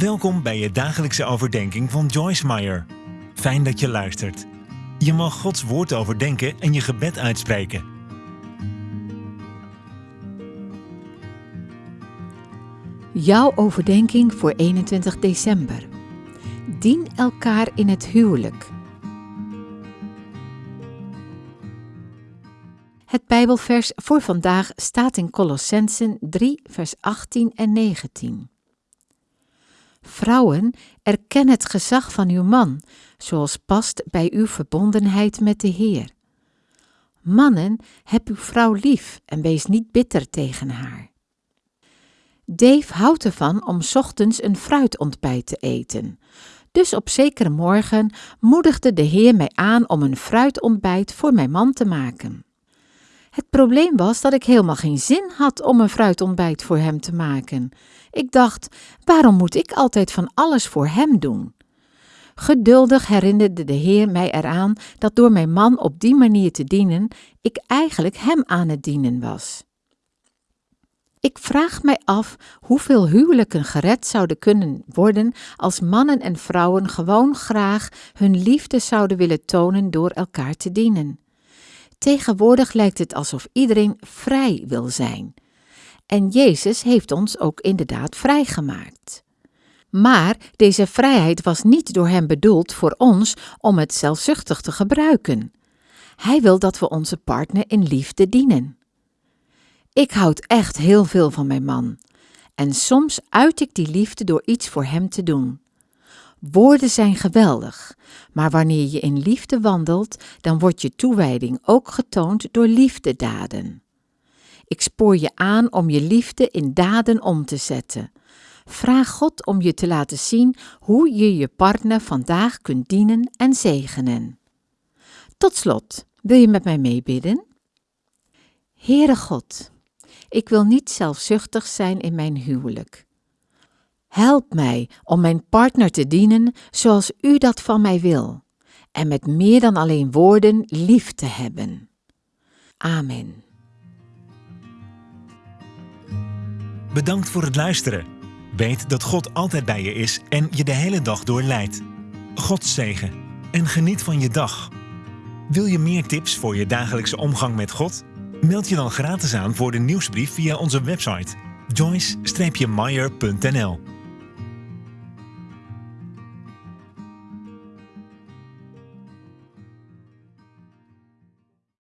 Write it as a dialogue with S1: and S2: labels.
S1: Welkom bij je dagelijkse overdenking van Joyce Meyer. Fijn dat je luistert. Je mag Gods woord overdenken en je gebed uitspreken.
S2: Jouw overdenking voor 21 december. Dien elkaar in het huwelijk. Het Bijbelvers voor vandaag staat in Colossensen 3, vers 18 en 19. Vrouwen, erken het gezag van uw man, zoals past bij uw verbondenheid met de Heer. Mannen, heb uw vrouw lief en wees niet bitter tegen haar. Dave houdt ervan om ochtends een fruitontbijt te eten. Dus op zekere morgen moedigde de Heer mij aan om een fruitontbijt voor mijn man te maken. Het probleem was dat ik helemaal geen zin had om een fruitontbijt voor hem te maken. Ik dacht, waarom moet ik altijd van alles voor hem doen? Geduldig herinnerde de Heer mij eraan dat door mijn man op die manier te dienen, ik eigenlijk hem aan het dienen was. Ik vraag mij af hoeveel huwelijken gered zouden kunnen worden als mannen en vrouwen gewoon graag hun liefde zouden willen tonen door elkaar te dienen. Tegenwoordig lijkt het alsof iedereen vrij wil zijn. En Jezus heeft ons ook inderdaad vrijgemaakt. Maar deze vrijheid was niet door Hem bedoeld voor ons om het zelfzuchtig te gebruiken. Hij wil dat we onze partner in liefde dienen. Ik houd echt heel veel van mijn man. En soms uit ik die liefde door iets voor hem te doen. Woorden zijn geweldig, maar wanneer je in liefde wandelt, dan wordt je toewijding ook getoond door liefdedaden. Ik spoor je aan om je liefde in daden om te zetten. Vraag God om je te laten zien hoe je je partner vandaag kunt dienen en zegenen. Tot slot, wil je met mij meebidden? Heere God, ik wil niet zelfzuchtig zijn in mijn huwelijk. Help mij om mijn partner te dienen zoals u dat van mij wil, en met meer dan alleen woorden lief te hebben. Amen.
S1: Bedankt voor het luisteren. Weet dat God altijd bij je is en je de hele dag door leidt. God zegen en geniet van je dag. Wil je meer tips voor je dagelijkse omgang met God? Meld je dan gratis aan voor de nieuwsbrief via onze website joyce-meyer.nl